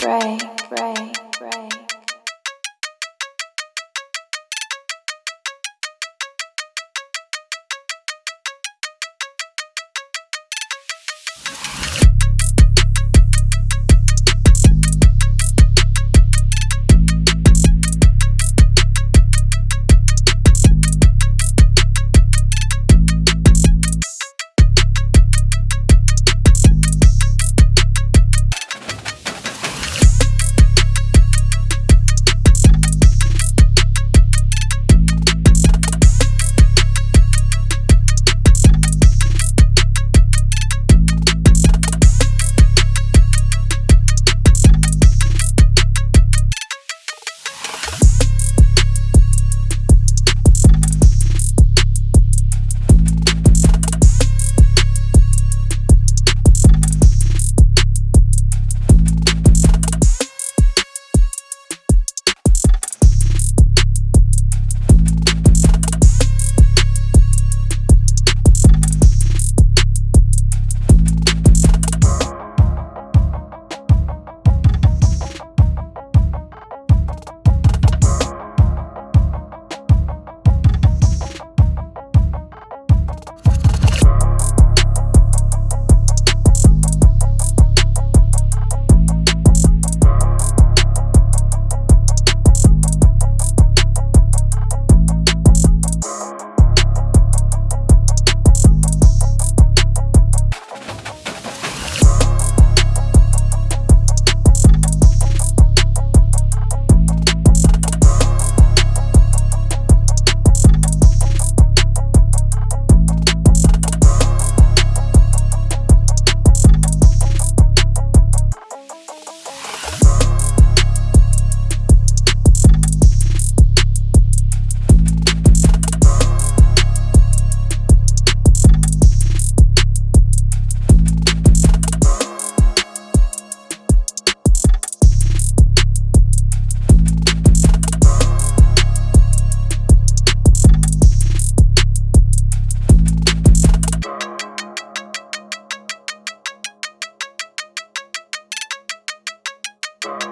break, break, break. You